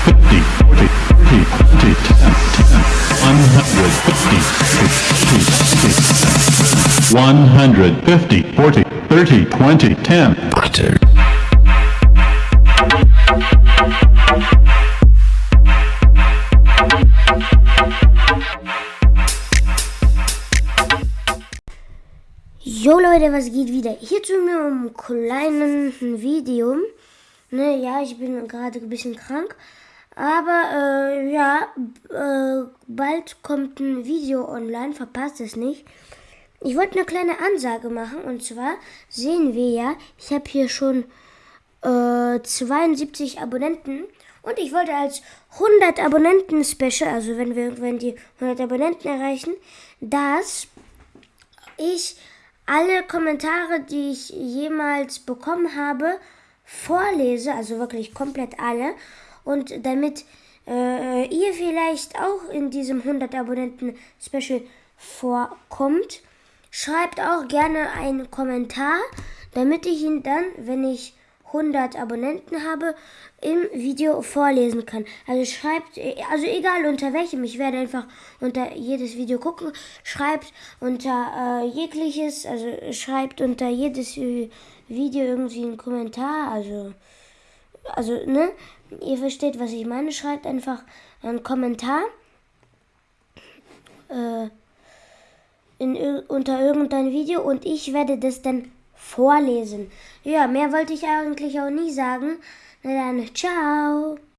fifty, Jo Leute, was geht wieder? Hier zu mir um kleinen Video. Ne, ja, ich bin gerade ein bisschen krank, aber äh, ja, äh, bald kommt ein Video online, verpasst es nicht. Ich wollte eine kleine Ansage machen und zwar sehen wir ja, ich habe hier schon äh, 72 Abonnenten und ich wollte als 100 Abonnenten Special, also wenn wir irgendwann die 100 Abonnenten erreichen, dass ich alle Kommentare, die ich jemals bekommen habe, vorlese, also wirklich komplett alle. Und damit äh, ihr vielleicht auch in diesem 100 Abonnenten Special vorkommt, schreibt auch gerne einen Kommentar, damit ich ihn dann, wenn ich 100 Abonnenten habe, im Video vorlesen kann. Also schreibt, also egal unter welchem, ich werde einfach unter jedes Video gucken, schreibt unter äh, jegliches, also schreibt unter jedes Video irgendwie einen Kommentar, also, also, ne, ihr versteht, was ich meine, schreibt einfach einen Kommentar, äh, in, unter irgendein Video und ich werde das dann vorlesen. Ja, mehr wollte ich eigentlich auch nie sagen. Na dann, ciao.